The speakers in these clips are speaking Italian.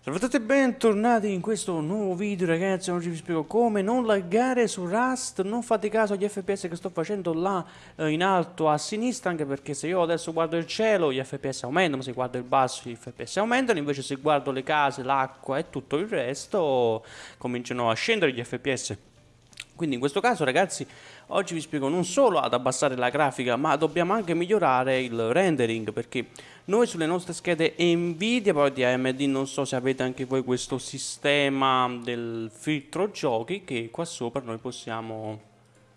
Salve a tutti e bentornati in questo nuovo video ragazzi, oggi vi spiego come non laggare su Rust, non fate caso agli FPS che sto facendo là eh, in alto a sinistra, anche perché se io adesso guardo il cielo gli FPS aumentano, se guardo il basso gli FPS aumentano, invece se guardo le case, l'acqua e tutto il resto cominciano a scendere gli FPS. Quindi in questo caso ragazzi oggi vi spiego non solo ad abbassare la grafica ma dobbiamo anche migliorare il rendering perché noi sulle nostre schede Nvidia poi di AMD non so se avete anche voi questo sistema del filtro giochi che qua sopra noi possiamo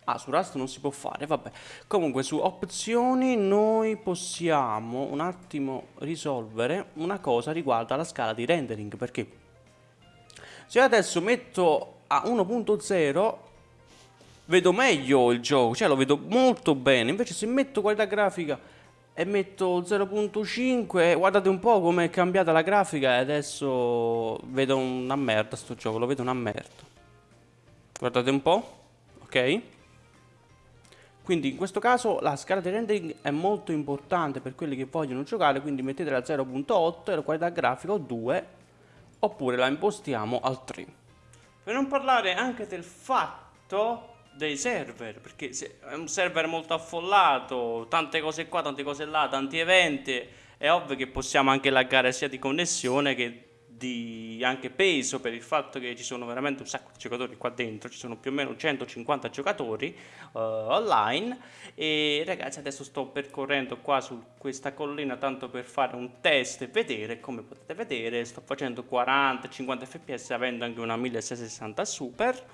Ah, su Rust non si può fare, vabbè. Comunque, su opzioni noi possiamo un attimo risolvere una cosa riguardo alla scala di rendering, perché se adesso metto a 1.0 vedo meglio il gioco, cioè lo vedo molto bene. Invece se metto qualità grafica e metto 0.5, guardate un po' come è cambiata la grafica e adesso vedo una merda sto gioco, lo vedo una merda. Guardate un po', ok? Quindi in questo caso la scala di rendering è molto importante per quelli che vogliono giocare, quindi mettete la 0.8 e la qualità grafica 2, oppure la impostiamo al 3. Per non parlare anche del fatto dei server, perché è un server molto affollato, tante cose qua, tante cose là, tanti eventi, è ovvio che possiamo anche laggare sia di connessione che di anche peso per il fatto che ci sono veramente un sacco di giocatori qua dentro, ci sono più o meno 150 giocatori uh, online. E ragazzi adesso sto percorrendo qua su questa collina tanto per fare un test e vedere, come potete vedere sto facendo 40-50 fps avendo anche una 1660 super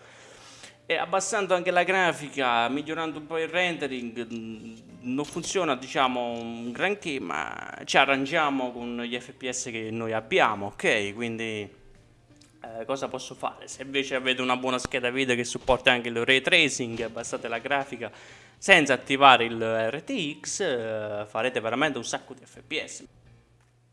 e abbassando anche la grafica, migliorando un po' il rendering, mm, non funziona diciamo un granché, ma ci arrangiamo con gli FPS che noi abbiamo, ok? Quindi eh, cosa posso fare? Se invece avete una buona scheda video che supporta anche il ray tracing, abbassate la grafica senza attivare il RTX, eh, farete veramente un sacco di FPS.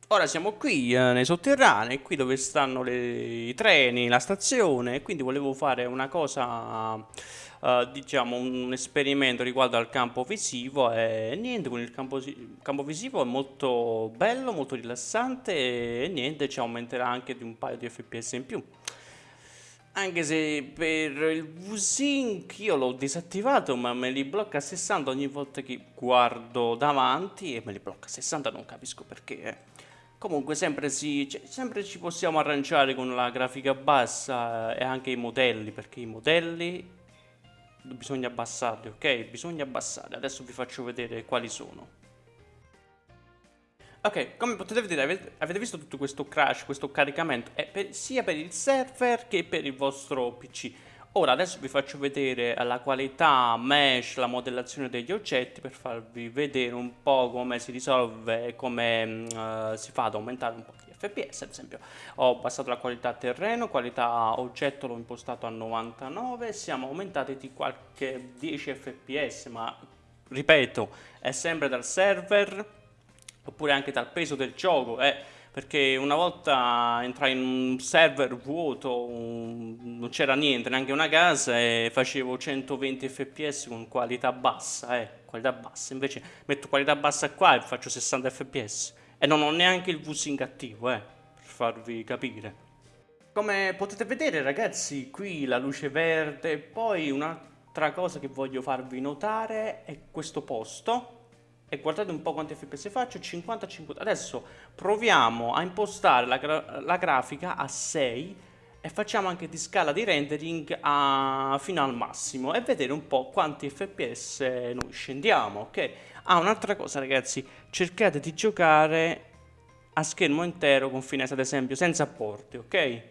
Ora siamo qui eh, nei sotterranei, qui dove stanno le, i treni, la stazione, quindi volevo fare una cosa, uh, diciamo un esperimento riguardo al campo visivo e niente, con il campo, campo, visivo è molto bello, molto rilassante e niente, ci aumenterà anche di un paio di fps in più. Anche se per il V-Sync io l'ho disattivato ma me li blocca a 60 ogni volta che guardo davanti e me li blocca a 60, non capisco perché. Eh. Comunque sempre, si, sempre ci possiamo arrangiare con la grafica bassa e anche i modelli, perché i modelli bisogna abbassarli, ok? Bisogna abbassarli. Adesso vi faccio vedere quali sono. Ok, come potete vedere avete visto tutto questo crash, questo caricamento, è per, sia per il server che per il vostro PC. Ora adesso vi faccio vedere la qualità mesh, la modellazione degli oggetti per farvi vedere un po' come si risolve e come uh, si fa ad aumentare un po' di fps ad esempio ho abbassato la qualità terreno, qualità oggetto l'ho impostato a 99 siamo aumentati di qualche 10 fps ma ripeto è sempre dal server oppure anche dal peso del gioco eh perché una volta entrai in un server vuoto, un, non c'era niente, neanche una casa e facevo 120 fps con qualità bassa, eh, qualità bassa, invece metto qualità bassa qua e faccio 60 fps e non ho neanche il VSync attivo, eh, per farvi capire. Come potete vedere ragazzi, qui la luce verde, poi un'altra cosa che voglio farvi notare è questo posto, e guardate un po' quanti fps faccio 50 50 adesso proviamo a impostare la, gra la grafica a 6 e facciamo anche di scala di rendering a, fino al massimo e vedere un po' quanti fps noi scendiamo ok? Ah un'altra cosa ragazzi. Cercate di giocare a schermo intero con finestra ad esempio senza porti ok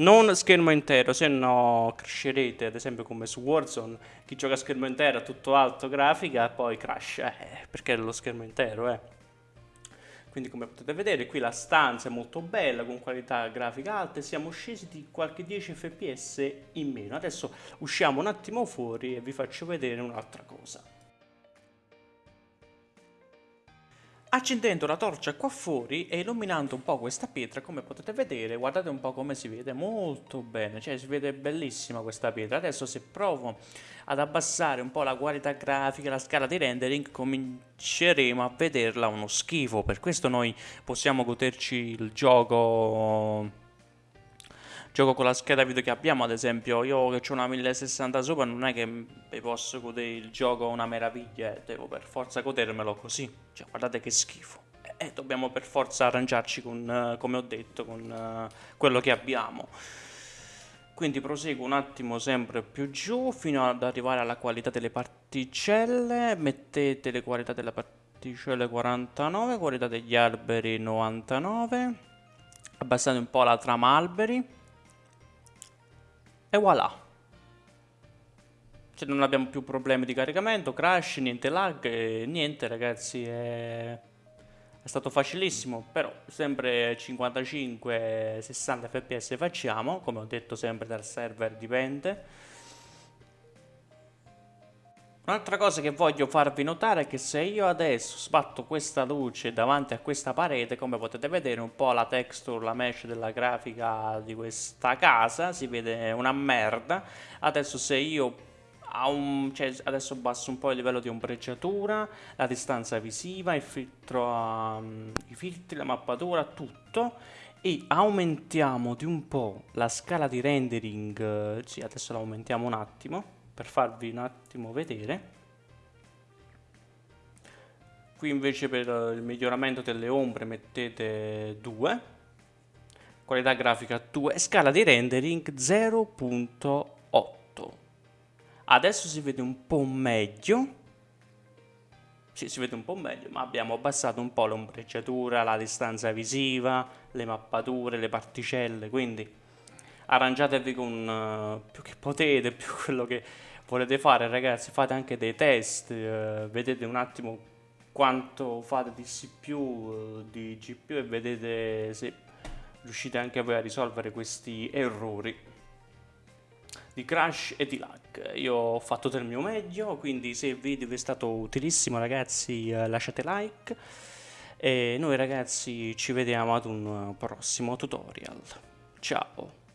non schermo intero, se no crasherete, ad esempio come su Warzone, chi gioca a schermo intero a tutto alto grafica poi crash, eh, perché è lo schermo intero, eh. Quindi come potete vedere qui la stanza è molto bella, con qualità grafica alta e siamo scesi di qualche 10 fps in meno. Adesso usciamo un attimo fuori e vi faccio vedere un'altra cosa. Accendendo la torcia qua fuori e illuminando un po' questa pietra, come potete vedere, guardate un po' come si vede, molto bene, cioè si vede bellissima questa pietra. Adesso se provo ad abbassare un po' la qualità grafica, la scala di rendering, cominceremo a vederla uno schifo. Per questo noi possiamo goderci il gioco gioco con la scheda video che abbiamo, ad esempio io che ho una 1060 sopra non è che mi posso godere il gioco una meraviglia, eh, devo per forza godermelo così, cioè guardate che schifo. E eh, dobbiamo per forza arrangiarci con, come ho detto, con uh, quello che abbiamo. Quindi proseguo un attimo sempre più giù fino ad arrivare alla qualità delle particelle, mettete le qualità delle particelle 49, qualità degli alberi 99, abbassate un po' la trama alberi e voilà. Cioè non abbiamo più problemi di caricamento, crash, niente lag, niente ragazzi, è è stato facilissimo, però sempre 55-60 fps facciamo, come ho detto sempre dal server dipende. Un'altra cosa che voglio farvi notare è che se io adesso sbatto questa luce davanti a questa parete, come potete vedere un po' la texture, la mesh della grafica di questa casa, si vede una merda. Adesso se io un, cioè, adesso basso un po' il livello di ombreggiatura, la distanza visiva, il filtro, um, i filtri, la mappatura, tutto e aumentiamo di un po' la scala di rendering, sì adesso la aumentiamo un attimo per farvi un attimo vedere. Qui invece per il miglioramento delle ombre mettete 2, qualità grafica 2 scala di rendering 0.8 adesso si vede un po' meglio. Sì, si vede un po' meglio ma abbiamo abbassato un po' l'ombreggiatura la distanza visiva le mappature le particelle quindi arrangiatevi con uh, più che potete più quello che volete fare ragazzi fate anche dei test uh, vedete un attimo quanto fate di CPU uh, di GPU e vedete se riuscite anche voi a risolvere questi errori di crash e di lag. Io ho fatto del mio meglio, quindi se il video vi è stato utilissimo ragazzi eh, lasciate like e noi ragazzi ci vediamo ad un prossimo tutorial. Ciao!